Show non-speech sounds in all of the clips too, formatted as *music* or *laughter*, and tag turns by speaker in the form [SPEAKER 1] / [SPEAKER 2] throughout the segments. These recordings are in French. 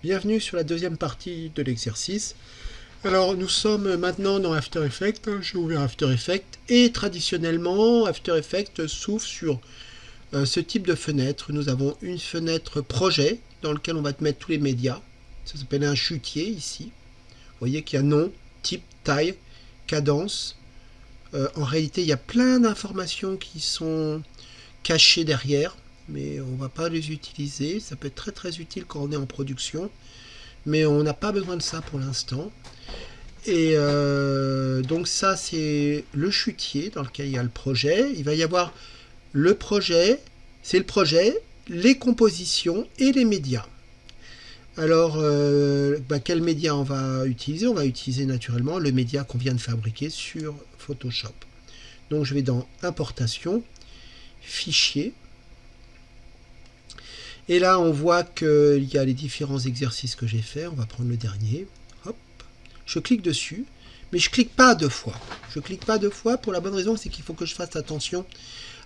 [SPEAKER 1] Bienvenue sur la deuxième partie de l'exercice. Alors nous sommes maintenant dans After Effects, j'ai ouvert After Effects et traditionnellement After Effects s'ouvre sur euh, ce type de fenêtre. Nous avons une fenêtre projet dans lequel on va te mettre tous les médias. Ça s'appelle un chutier ici. Vous voyez qu'il y a nom, type, taille, cadence. Euh, en réalité il y a plein d'informations qui sont cachées derrière mais on va pas les utiliser. Ça peut être très très utile quand on est en production, mais on n'a pas besoin de ça pour l'instant. Et euh, donc ça c'est le chutier dans lequel il y a le projet. Il va y avoir le projet, c'est le projet, les compositions et les médias. Alors, euh, bah, quel média on va utiliser? On va utiliser naturellement le média qu'on vient de fabriquer sur Photoshop. Donc je vais dans Importation, Fichier, et là, on voit qu'il y a les différents exercices que j'ai fait. On va prendre le dernier. Hop. Je clique dessus, mais je clique pas deux fois. Je clique pas deux fois pour la bonne raison, c'est qu'il faut que je fasse attention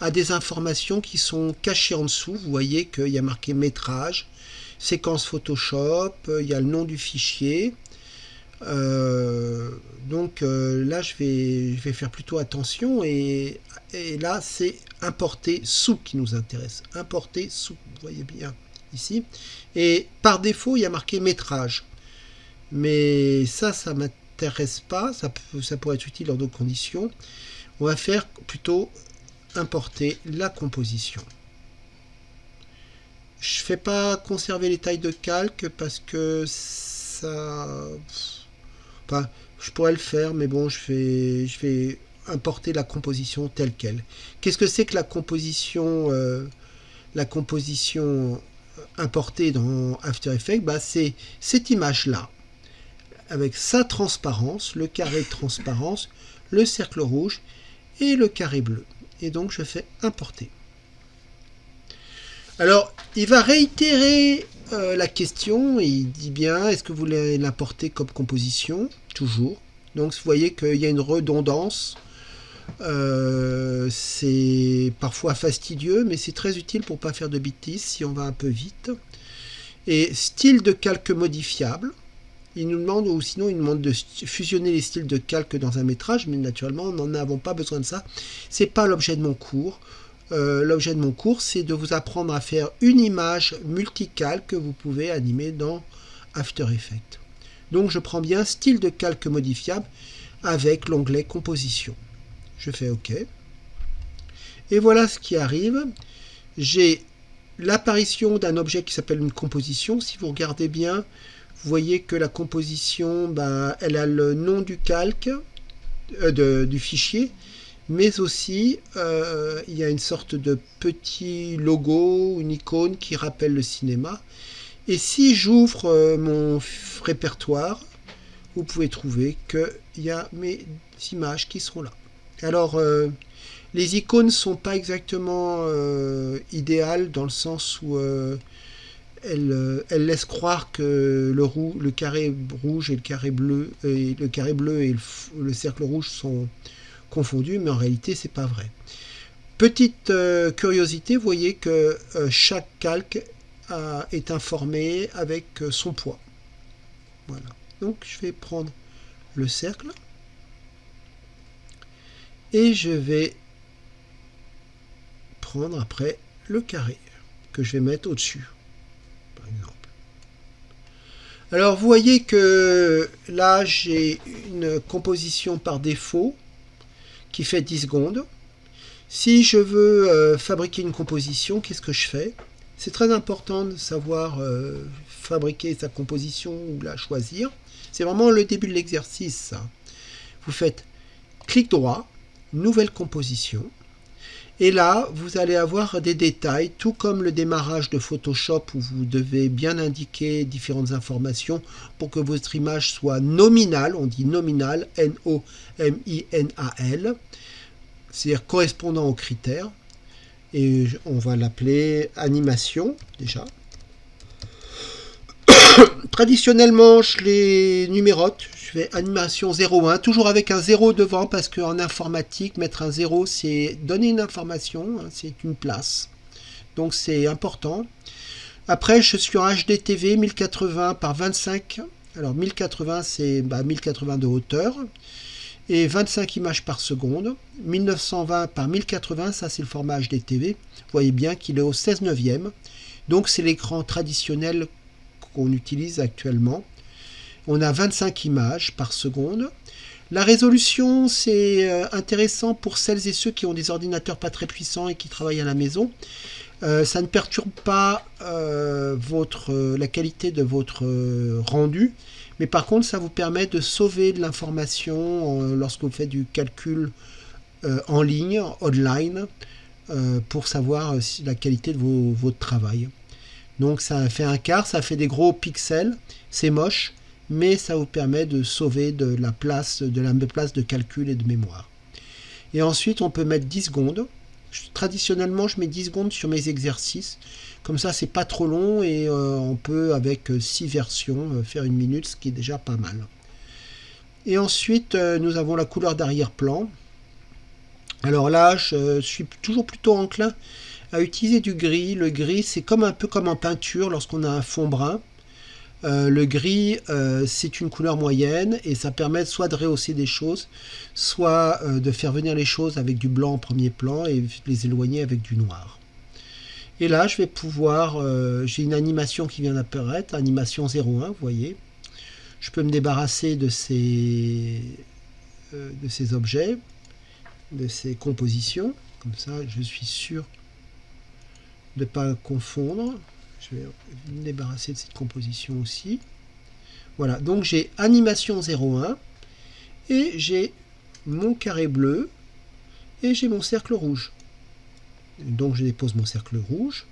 [SPEAKER 1] à des informations qui sont cachées en dessous. Vous voyez qu'il y a marqué métrage, séquence Photoshop, il y a le nom du fichier. Euh, donc euh, là, je vais, je vais faire plutôt attention et, et là, c'est importer sous qui nous intéresse. Importer sous, vous voyez bien ici. Et par défaut, il y a marqué métrage. Mais ça, ça m'intéresse pas. Ça, ça pourrait être utile dans d'autres conditions. On va faire plutôt importer la composition. Je fais pas conserver les tailles de calque parce que ça... Je pourrais le faire, mais bon, je vais, importer la composition telle qu'elle. Qu'est-ce que c'est que la composition, euh, la composition importée dans After Effects? Bah, C'est cette image-là, avec sa transparence, le carré de transparence, le cercle rouge et le carré bleu. Et donc je fais importer. Alors, il va réitérer euh, la question il dit bien, est-ce que vous voulez l'importer comme composition? Toujours. Donc vous voyez qu'il y a une redondance euh, c'est parfois fastidieux, mais c'est très utile pour pas faire de bêtises si on va un peu vite. Et style de calque modifiable. Il nous demande, ou sinon il nous demande de fusionner les styles de calque dans un métrage, mais naturellement, nous n'en avons pas besoin de ça. C'est pas l'objet de mon cours. Euh, l'objet de mon cours, c'est de vous apprendre à faire une image multicalque que vous pouvez animer dans After Effects. Donc je prends bien style de calque modifiable avec l'onglet composition je fais OK. Et voilà ce qui arrive. J'ai l'apparition d'un objet qui s'appelle une composition. Si vous regardez bien, vous voyez que la composition, ben, elle a le nom du calque, euh, du fichier, mais aussi euh, il y a une sorte de petit logo, une icône qui rappelle le cinéma. Et si j'ouvre euh, mon répertoire, vous pouvez trouver qu'il y a mes images qui sont là. Alors, euh, les icônes ne sont pas exactement idéales dans le sens où euh, elles, laissent croire que le, le, carré rouge et le carré bleu et le carré bleu et le, cercle rouge sont confondus, mais en réalité c'est pas vrai. Petite curiosité, vous voyez que chaque calque est informé avec son poids. Voilà. Donc je vais prendre le cercle et je vais prendre après le carré que je vais mettre au-dessus, par exemple. Alors vous voyez que là j'ai une composition par défaut qui fait 10 secondes. Si je veux euh, fabriquer une composition, qu'est-ce que je fais? C'est très important de savoir euh, fabriquer sa composition ou la choisir. C'est vraiment le début de l'exercice. Vous faites clic droit, nouvelle composition. Et là, vous allez avoir des détails, tout comme le démarrage de Photoshop où vous devez bien indiquer différentes informations pour que votre image soit nominale, on dit nominale, N-O-M-I-N-A-L, c'est-à-dire correspondant aux critères. Et on va l'appeler animation, déjà. *coughs* Traditionnellement, je les numérote. Je fais animation 01, toujours avec un 0 devant, parce qu'en informatique, mettre un 0, c'est donner une information, hein, c'est une place. Donc c'est important. Après, je suis en HDTV 1080 par 25. Alors 1080, c'est 1080 bah, de hauteur. Et 25 images par seconde. 1920 par 1080, ça c'est le format HDTV. Vous voyez bien qu'il est au 16 neuvième. Donc c'est l'écran traditionnel qu'on utilise actuellement. On a 25 images par seconde. La résolution, c'est euh, intéressant pour celles et ceux qui ont des ordinateurs pas très puissants et qui travaillent à la maison. Euh, ça ne perturbe pas euh, votre, la qualité de votre rendu, mais par contre, ça vous permet de sauver de l'information lorsque vous faites du calcul en ligne, online, pour savoir la qualité de votre travail. Donc ça fait un quart, ça fait des gros pixels, c'est moche, mais ça vous permet de sauver de la place de, la place de calcul et de mémoire. Et ensuite, on peut mettre 10 secondes. Traditionnellement, je mets 10 secondes sur mes exercices. Comme ça, c'est pas trop long et euh, on peut, avec 6 euh, versions, euh, faire une minute, ce qui est déjà pas mal. Et ensuite, nous avons la couleur d'arrière-plan. Alors là, je suis toujours plutôt enclin à utiliser du gris. Le gris, c'est comme un peu comme en peinture lorsqu'on a un fond brun. Euh, le gris, euh, c'est une couleur moyenne et ça permet soit de rehausser des choses, soit euh, de faire venir les choses avec du blanc en premier plan et les éloigner avec du noir. Et là, je vais pouvoir, j'ai une animation qui vient d'apparaître, animation 01, vous voyez. Je peux me débarrasser de ces, de ces objets, de ces compositions. Comme ça, je suis sûr pas confondre. Je vais me débarrasser de cette composition aussi. Voilà, donc j'ai animation 01 et j'ai mon carré bleu et j'ai mon cercle rouge. Donc je dépose mon cercle rouge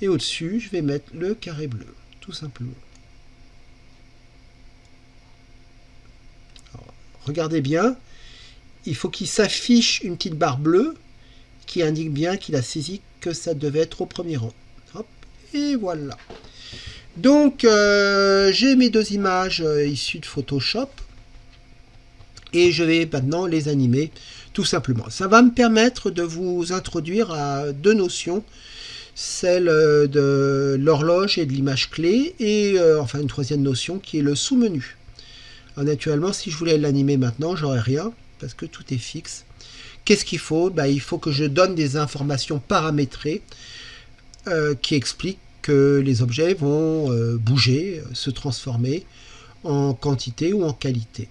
[SPEAKER 1] et au-dessus je vais mettre le carré bleu, tout simplement. regardez bien, il faut qu'il s'affiche une petite barre bleue qui indique bien qu'il a saisi que ça devait être au premier rang. Et voilà. Donc, euh, j'ai mes deux images euh, issues de Photoshop. Et je vais maintenant les animer tout simplement. Ça va me permettre de vous introduire à deux notions. Celle euh, de l'horloge et de l'image clé. Et enfin une troisième notion qui est le sous-menu. Naturellement, si je voulais l'animer maintenant, j'aurais rien. Parce que tout est fixe. Qu'est-ce qu'il faut? Bah, Il faut que je donne des informations paramétrées euh, qui explique que les objets vont euh, bouger, se transformer en quantité ou en qualité.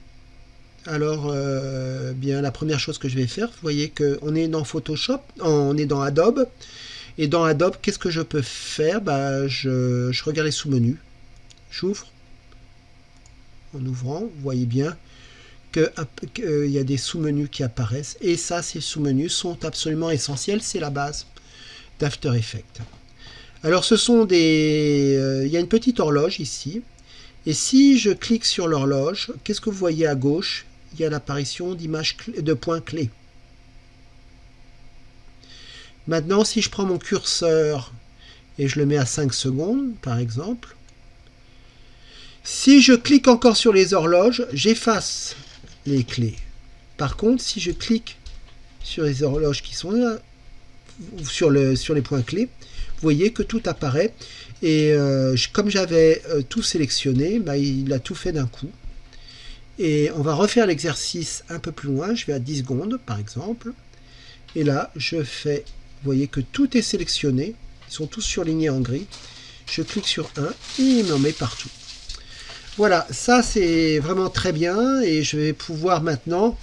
[SPEAKER 1] Alors, euh, bien, la première chose que je vais faire, vous voyez qu'on est dans Photoshop, on est dans Adobe, et dans Adobe, qu'est-ce que je peux faire? Bah, je, regarde les sous-menus, j'ouvre, en ouvrant, vous voyez bien qu'il y a des sous-menus qui apparaissent, et ça, ces sous-menus sont absolument essentiels, c'est la base d'After Effects. Alors ce sont des... Euh, il y a une petite horloge ici. Et si je clique sur l'horloge, qu'est-ce que vous voyez à gauche? Il y a l'apparition d'images de points clés. Maintenant, si je prends mon curseur et je le mets à 5 secondes, par exemple, si je clique encore sur les horloges, j'efface clés. Par contre, si je clique sur les horloges qui sont là, sur, le, sur les points clés, vous voyez que tout apparaît. Et euh, comme j'avais euh, tout sélectionné, bah, il a tout fait d'un coup. Et on va refaire l'exercice un peu plus loin. Je vais à 10 secondes, par exemple. Et là, je fais, vous voyez que tout est sélectionné. Ils sont tous surlignés en gris. Je clique sur un et il m'en met partout. Voilà, ça c'est vraiment très bien. Et je vais pouvoir maintenant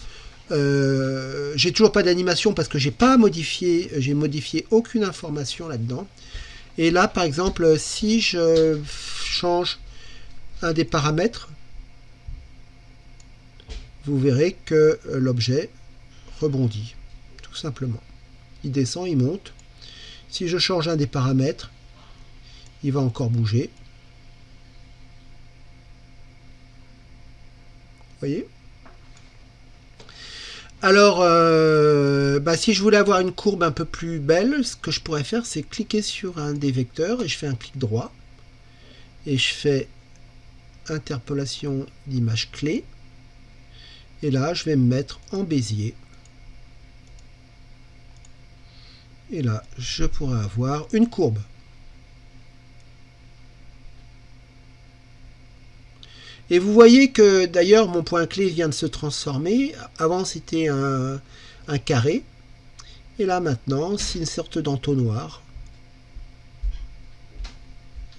[SPEAKER 1] euh, j'ai toujours pas d'animation parce que j'ai pas modifié, j'ai modifié aucune information là-dedans. Et là, par exemple, si je change un des paramètres, vous verrez que l'objet rebondit, tout simplement. Il descend, il monte. Si je change un des paramètres, il va encore bouger. Alors, euh, bah, si je voulais avoir une courbe un peu plus belle, ce que je pourrais faire, c'est cliquer sur un des vecteurs et je fais un clic droit. Et je fais interpolation d'image clé. Et là, je vais me mettre en Bézier. Et là, je pourrais avoir une courbe. Et vous voyez que d'ailleurs mon point clé vient de se transformer. Avant c'était un, carré. Et là maintenant c'est une sorte d'entonnoir.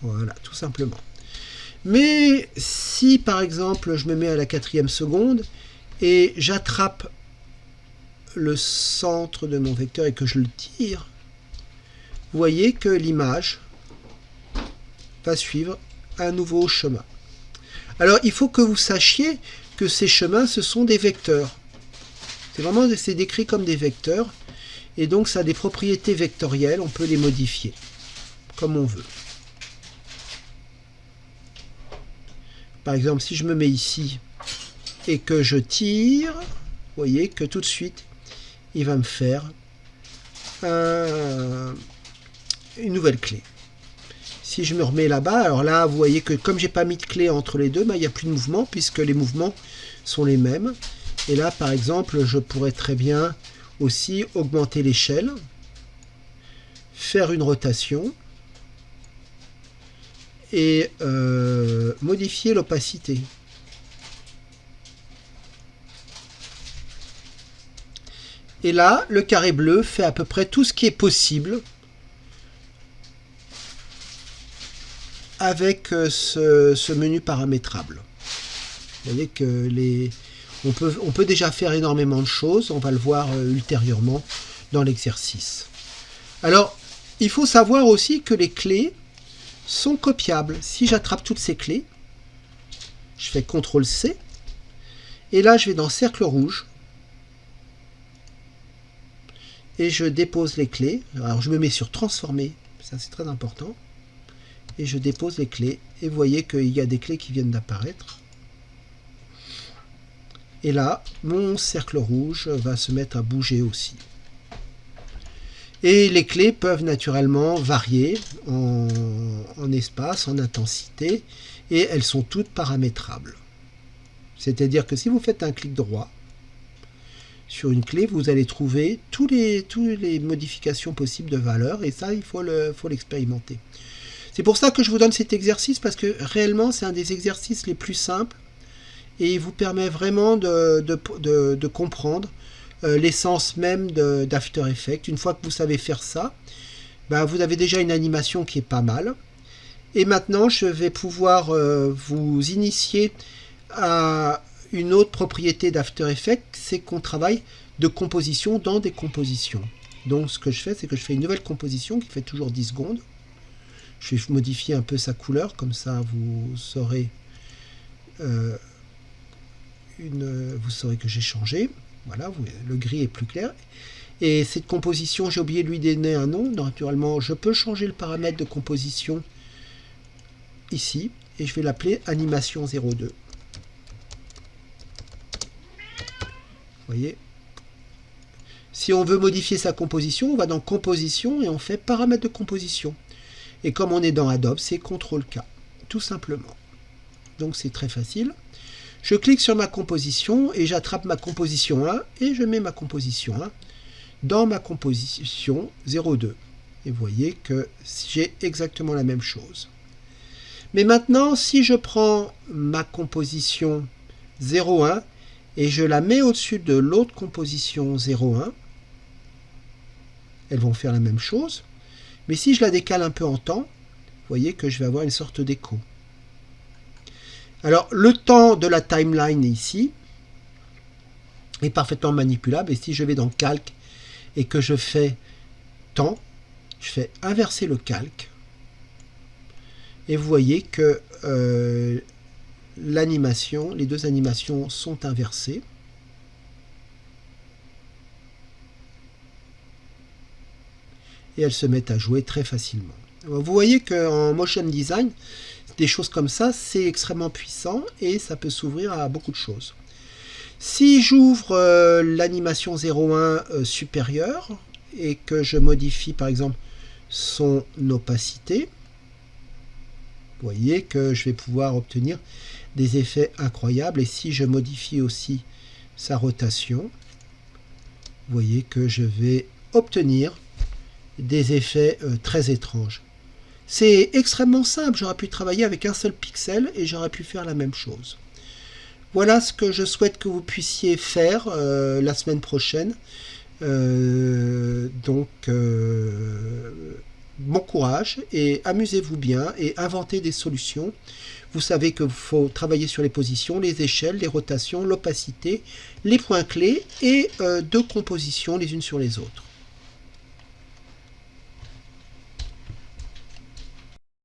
[SPEAKER 1] Voilà, tout simplement. Mais si par exemple je me mets à la quatrième seconde et j'attrape le centre de mon vecteur et que je le tire, vous voyez que l'image va suivre un nouveau chemin. Alors il faut que vous sachiez que ces chemins ce sont des vecteurs. C'est vraiment c'est décrit comme des vecteurs et donc ça a des propriétés vectorielles, on peut les modifier comme on veut. Par exemple, si je me mets ici et que je tire, vous voyez que tout de suite, il va me faire une nouvelle clé. Si je me remets là-bas, alors là, vous voyez que comme j'ai pas mis de clé entre les deux, bah, il n'y a plus de mouvement puisque les mouvements sont les mêmes. Et là, par exemple, je pourrais très bien aussi augmenter l'échelle, faire une rotation et euh, modifier l'opacité. Et là, le carré bleu fait à peu près tout ce qui est possible avec euh, ce, menu paramétrable. Vous voyez que on, peut, on peut déjà faire énormément de choses, on va le voir euh, ultérieurement dans l'exercice. Alors, il faut savoir aussi que les clés sont copiables. Si j'attrape toutes ces clés, je fais CTRL-C, et là je vais dans Cercle rouge, et je dépose les clés. Alors je me mets sur Transformer, ça c'est très important, et je dépose les clés, et vous voyez qu'il y a des clés qui viennent d'apparaître. Et là, mon cercle rouge va se mettre à bouger aussi. Et les clés peuvent naturellement varier en, espace, en intensité, et elles sont toutes paramétrables. C'est-à-dire que si vous faites un clic droit sur une clé, vous allez trouver tous les, toutes les modifications possibles de valeur, et ça, il faut l'expérimenter. Le, c'est pour ça que je vous donne cet exercice, parce que réellement, c'est un des exercices les plus simples, et il vous permet vraiment de, comprendre euh, l'essence même d'After Effects. Une fois que vous savez faire ça, ben, vous avez déjà une animation qui est pas mal. Et maintenant, je vais pouvoir euh, vous initier à une autre propriété d'After Effects, c'est qu'on travaille de composition dans des compositions. Donc ce que je fais, c'est que je fais une nouvelle composition qui fait toujours 10 secondes. Je vais modifier un peu sa couleur, comme ça vous saurez, euh, une, vous saurez que j'ai changé. Voilà, le gris est plus clair. Et cette composition, j'ai oublié de lui donner un nom. Naturellement, je peux changer le paramètre de composition ici. Et je vais l'appeler animation 02. Vous voyez? Si on veut modifier sa composition, on va dans composition et on fait paramètres de composition. Et comme on est dans Adobe, c'est CTRL-K, tout simplement. Donc c'est très facile. Je clique sur ma composition et j'attrape ma composition 1 et je mets ma composition 1 dans ma composition 02. Et vous voyez que j'ai exactement la même chose. Mais maintenant, si je prends ma composition 01 et je la mets au-dessus de l'autre composition 01, elles vont faire la même chose. Mais si je la décale un peu en temps, vous voyez que je vais avoir une sorte d'écho. Alors, le temps de la timeline ici est parfaitement manipulable. Et si je vais dans Calque et que je fais temps, je fais inverser le calque. Et vous voyez que euh, l'animation, les deux animations sont inversées. Et elles se mettent à jouer très facilement. Vous voyez qu'en motion design, des choses comme ça, c'est extrêmement puissant et ça peut s'ouvrir à beaucoup de choses. Si j'ouvre euh, l'animation 01 euh, supérieure et que je modifie par exemple son opacité, vous voyez que je vais pouvoir obtenir des effets incroyables. Et si je modifie aussi sa rotation, vous voyez que je vais obtenir des effets euh, très étranges. C'est extrêmement simple, j'aurais pu travailler avec un seul pixel et j'aurais pu faire la même chose. Voilà ce que je souhaite que vous puissiez faire euh, la semaine prochaine. Euh, donc, bon courage et amusez-vous bien et inventez des solutions. Vous savez qu'il faut travailler sur les positions, les échelles, les rotations, l'opacité, les points clés et deux compositions les unes sur les autres.